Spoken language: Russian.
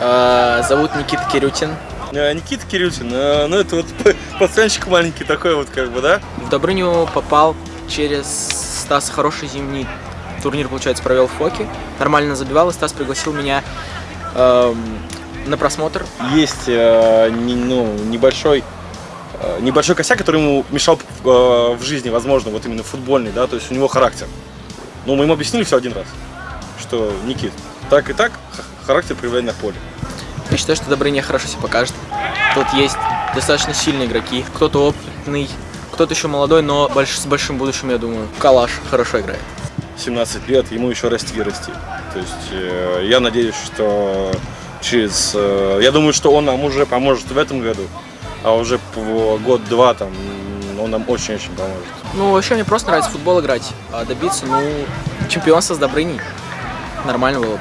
Э, Зовут Никита Кирютин. Э, Никита Кирютин, э, ну это вот пацанчик маленький такой вот как бы, да? В Добрыню попал через Стас хороший зимний турнир, получается, провел в Фоке. Нормально забивал, и Стас пригласил меня эм, на просмотр. Есть э, не- ну, небольшой э, небольшой косяк, который ему мешал э, в жизни, возможно, вот именно футбольный, да, то есть у него характер. Ну, мы ему объяснили все один раз, что, Никит, так и так характер проявляй на поле. Я считаю, что Добрыня хорошо себя покажет. Тут есть достаточно сильные игроки. Кто-то опытный, кто-то еще молодой, но больш- с большим будущим, я думаю. Калаш хорошо играет. 17 лет, ему еще расти и расти. То есть э, я надеюсь, что через... э, я думаю, что он нам уже поможет в этом году, а уже год-два там он нам очень-очень поможет. Ну, вообще мне просто нравится футбол играть, а добиться, ну, чемпионства с Добрыней нормально было бы.